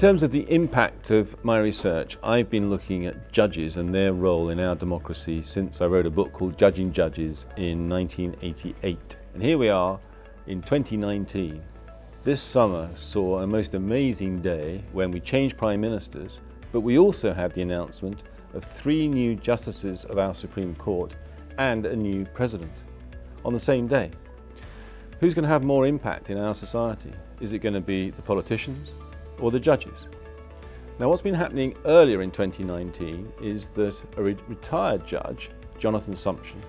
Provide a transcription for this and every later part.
terms of the impact of my research, I've been looking at judges and their role in our democracy since I wrote a book called Judging Judges in 1988. And here we are in 2019. This summer saw a most amazing day when we changed prime ministers, but we also had the announcement of three new justices of our Supreme Court and a new president on the same day. Who's going to have more impact in our society? Is it going to be the politicians or the judges? Now what's been happening earlier in 2019 is that a re retired judge, Jonathan Sumption,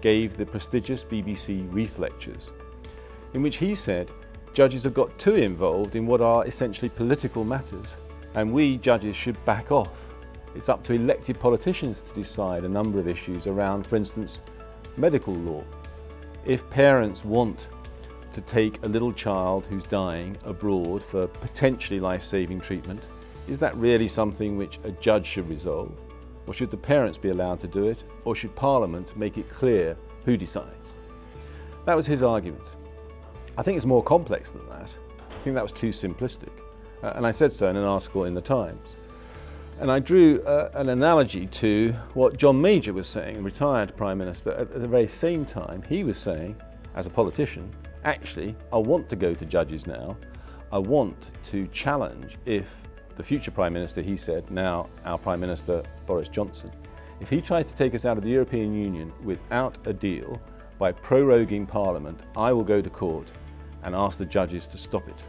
gave the prestigious BBC Reith Lectures in which he said judges have got too involved in what are essentially political matters and we judges should back off. It's up to elected politicians to decide a number of issues around, for instance, medical law. If parents want to take a little child who's dying abroad for potentially life-saving treatment, is that really something which a judge should resolve? Or should the parents be allowed to do it? Or should Parliament make it clear who decides? That was his argument. I think it's more complex than that. I think that was too simplistic. Uh, and I said so in an article in the Times. And I drew uh, an analogy to what John Major was saying, retired Prime Minister, at the very same time he was saying, as a politician, actually, I want to go to judges now. I want to challenge if the future Prime Minister, he said, now our Prime Minister Boris Johnson, if he tries to take us out of the European Union without a deal, by proroguing Parliament, I will go to court and ask the judges to stop it.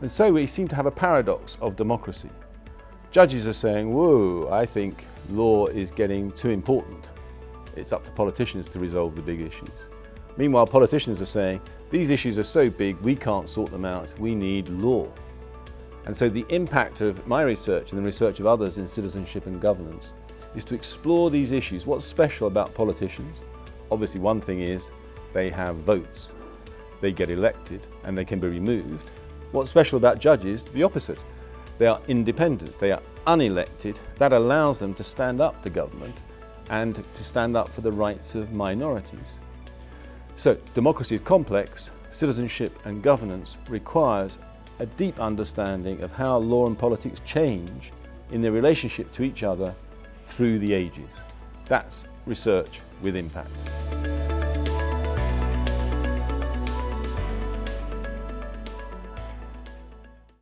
And so we seem to have a paradox of democracy. Judges are saying, whoa, I think law is getting too important. It's up to politicians to resolve the big issues. Meanwhile, politicians are saying, these issues are so big, we can't sort them out, we need law. And so the impact of my research and the research of others in citizenship and governance is to explore these issues. What's special about politicians? Obviously one thing is they have votes. They get elected and they can be removed. What's special about judges? The opposite. They are independent, they are unelected. That allows them to stand up to government and to stand up for the rights of minorities. So democracy is complex, citizenship and governance requires a deep understanding of how law and politics change in their relationship to each other through the ages. That's research with impact.